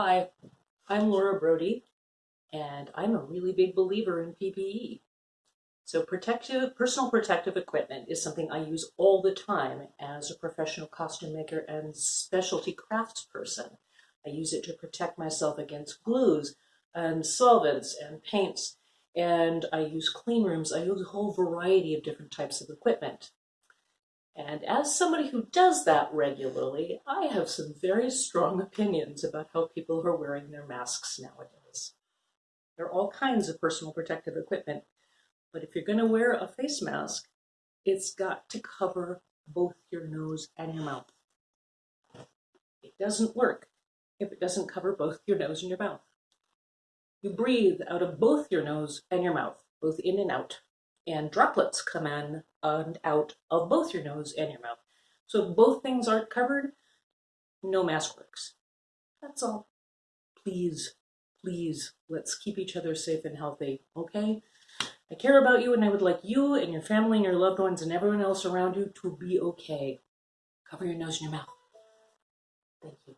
Hi, I'm Laura Brody, and I'm a really big believer in PPE. So protective, personal protective equipment is something I use all the time as a professional costume maker and specialty crafts person. I use it to protect myself against glues and solvents and paints, and I use clean rooms. I use a whole variety of different types of equipment. And as somebody who does that regularly, I have some very strong opinions about how people are wearing their masks nowadays. There are all kinds of personal protective equipment, but if you're going to wear a face mask, it's got to cover both your nose and your mouth. It doesn't work if it doesn't cover both your nose and your mouth. You breathe out of both your nose and your mouth, both in and out and droplets come in and out of both your nose and your mouth. So if both things aren't covered, no mask works. That's all. Please, please, let's keep each other safe and healthy, okay? I care about you and I would like you and your family and your loved ones and everyone else around you to be okay. Cover your nose and your mouth. Thank you.